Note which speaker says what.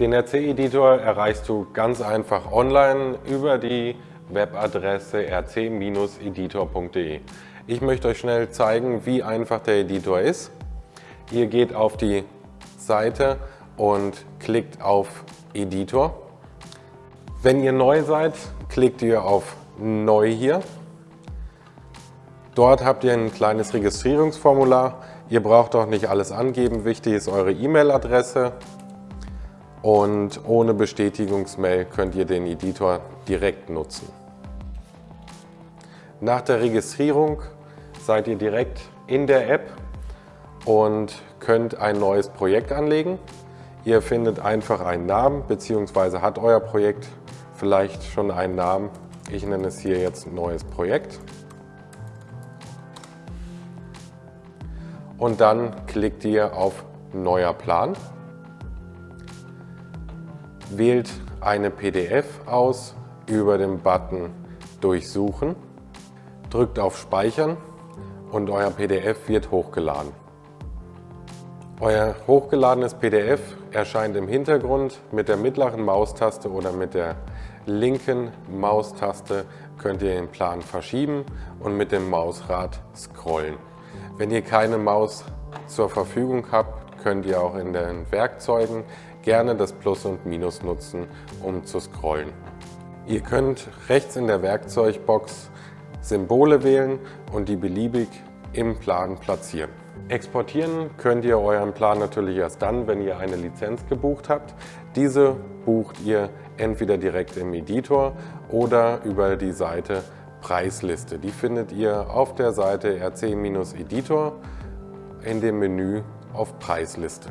Speaker 1: Den RC-Editor erreichst du ganz einfach online über die Webadresse rc-editor.de. Ich möchte euch schnell zeigen, wie einfach der Editor ist. Ihr geht auf die Seite und klickt auf Editor. Wenn ihr neu seid, klickt ihr auf Neu hier. Dort habt ihr ein kleines Registrierungsformular. Ihr braucht auch nicht alles angeben. Wichtig ist eure E-Mail-Adresse. Und ohne Bestätigungsmail könnt ihr den Editor direkt nutzen. Nach der Registrierung seid ihr direkt in der App und könnt ein neues Projekt anlegen. Ihr findet einfach einen Namen bzw. hat euer Projekt vielleicht schon einen Namen. Ich nenne es hier jetzt neues Projekt. Und dann klickt ihr auf Neuer Plan. Wählt eine PDF aus über den Button Durchsuchen. Drückt auf Speichern und euer PDF wird hochgeladen. Euer hochgeladenes PDF erscheint im Hintergrund mit der mittleren Maustaste oder mit der linken Maustaste könnt ihr den Plan verschieben und mit dem Mausrad scrollen. Wenn ihr keine Maus zur Verfügung habt, könnt ihr auch in den Werkzeugen gerne das Plus und Minus nutzen, um zu scrollen. Ihr könnt rechts in der Werkzeugbox Symbole wählen und die beliebig im Plan platzieren. Exportieren könnt ihr euren Plan natürlich erst dann, wenn ihr eine Lizenz gebucht habt. Diese bucht ihr entweder direkt im Editor oder über die Seite Preisliste. Die findet ihr auf der Seite rc-editor in dem Menü auf Preisliste.